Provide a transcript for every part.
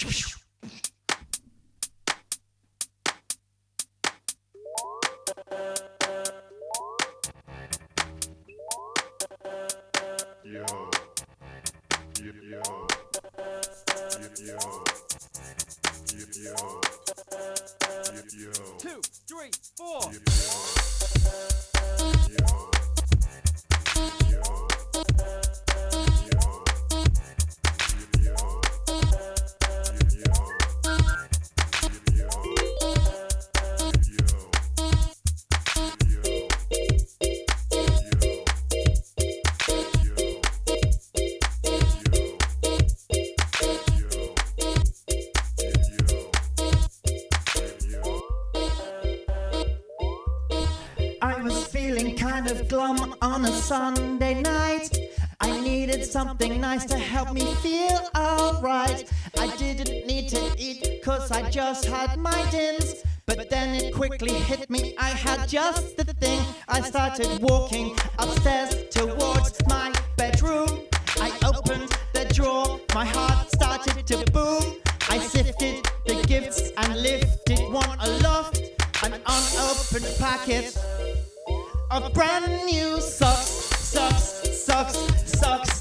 Two, three, four. Yo. Yo. Yo. Kind of glum on a Sunday night. I needed something nice to help me feel alright. I didn't need to eat cause I just had my dins. But then it quickly hit me, I had just the thing. I started walking upstairs towards my bedroom. I opened the drawer, my heart started to boom. I sifted the gifts and lifted one aloft. An unopened packet a brand new sucks, sucks, sucks, sucks.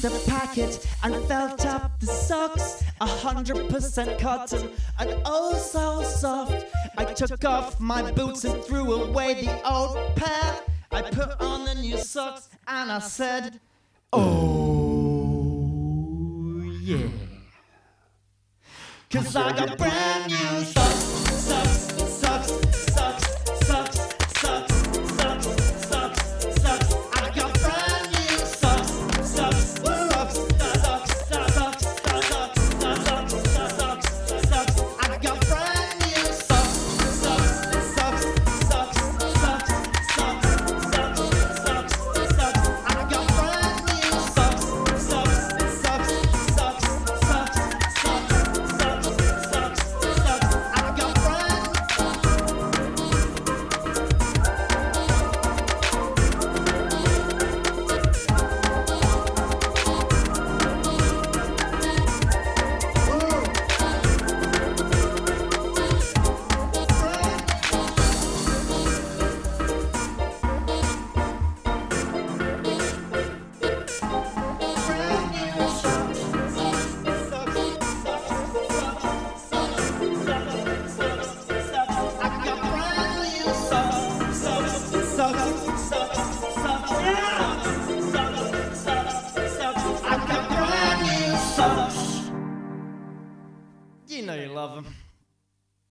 The packet and felt up the socks. A hundred percent cotton and oh so soft. I took off my boots and threw away the old pair. I put on the new socks and I said, Oh yeah. Cause I got brand new socks, socks, know you love them.